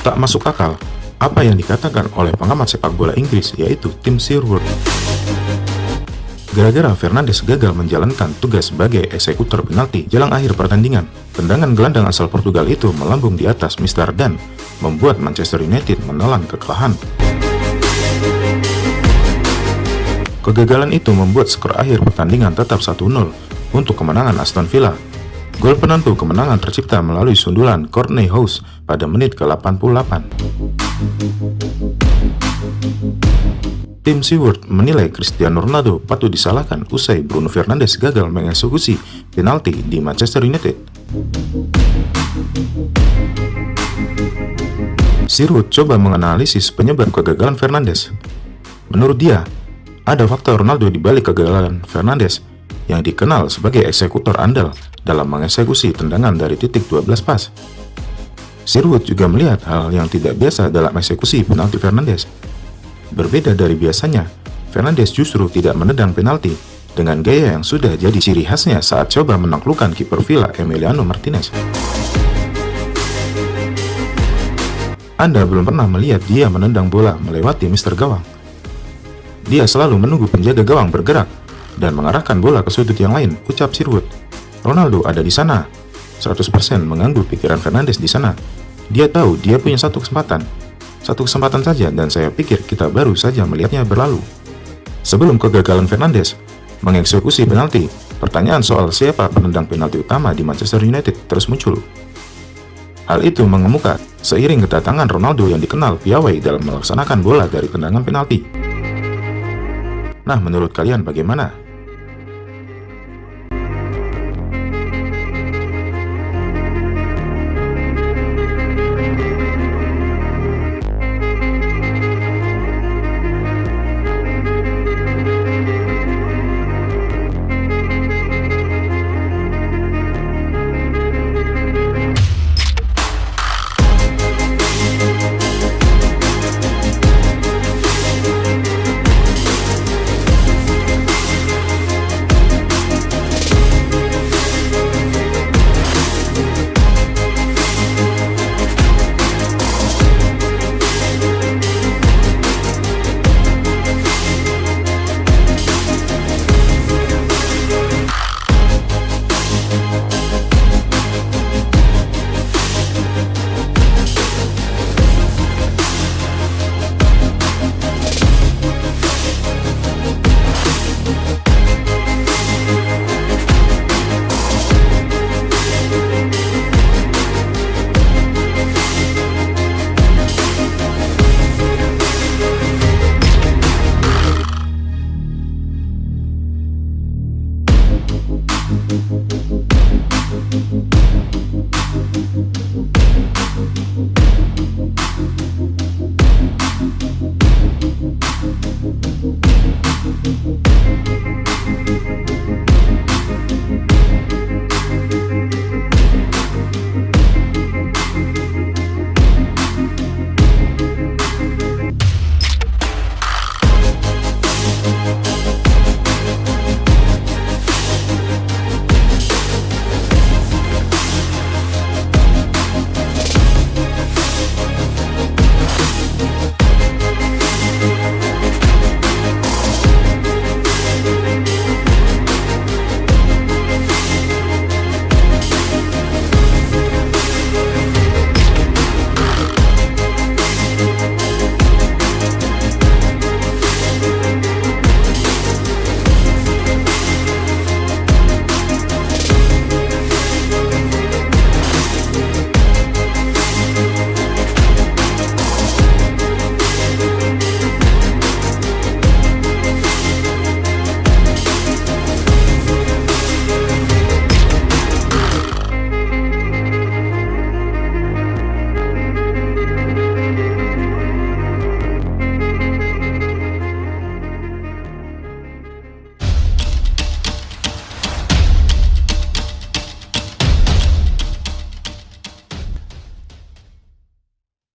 Tak masuk akal apa yang dikatakan oleh pengamat sepak bola Inggris yaitu Tim Sherwood. Gara-gara Fernandes gagal menjalankan tugas sebagai eksekutor penalti jelang akhir pertandingan, tendangan gelandang asal Portugal itu melambung di atas Mr. Dan, membuat Manchester United menelan kekalahan. Kegagalan itu membuat skor akhir pertandingan tetap 1-0 untuk kemenangan Aston Villa. Gol penentu kemenangan tercipta melalui sundulan Courtney House pada menit ke-88. Tim Seward menilai Cristiano Ronaldo patut disalahkan usai Bruno Fernandes gagal mengeksekusi penalti di Manchester United. Sirwood coba menganalisis penyebab kegagalan Fernandes. Menurut dia, ada faktor Ronaldo di balik kegagalan Fernandes yang dikenal sebagai eksekutor andal dalam mengeksekusi tendangan dari titik 12 pas. Sirwood juga melihat hal yang tidak biasa dalam eksekusi penalti Fernandes. Berbeda dari biasanya, Fernandes justru tidak menendang penalti dengan gaya yang sudah jadi ciri khasnya saat coba menaklukkan kiper Villa Emiliano Martinez. Anda belum pernah melihat dia menendang bola melewati Mister Gawang. Dia selalu menunggu penjaga gawang bergerak dan mengarahkan bola ke sudut yang lain, ucap Sirwood. Ronaldo ada di sana. 100% mengganggu pikiran Fernandes di sana. Dia tahu dia punya satu kesempatan. Satu kesempatan saja dan saya pikir kita baru saja melihatnya berlalu. Sebelum kegagalan Fernandes mengeksekusi penalti, pertanyaan soal siapa penendang penalti utama di Manchester United terus muncul. Hal itu mengemuka seiring kedatangan Ronaldo yang dikenal piawai dalam melaksanakan bola dari tendangan penalti. Nah, menurut kalian bagaimana?